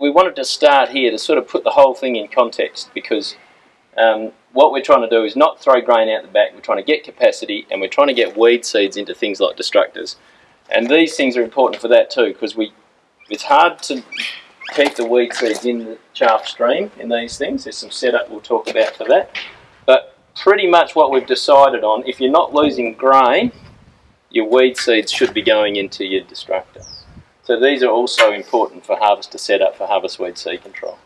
we wanted to start here to sort of put the whole thing in context because um, what we're trying to do is not throw grain out the back, we're trying to get capacity and we're trying to get weed seeds into things like destructors. And these things are important for that too because we it's hard to keep the weed seeds in the chaff stream in these things. There's some setup we'll talk about for that. But pretty much what we've decided on, if you're not losing grain, your weed seeds should be going into your destructor. So these are also important for harvester setup for harvest weed seed control.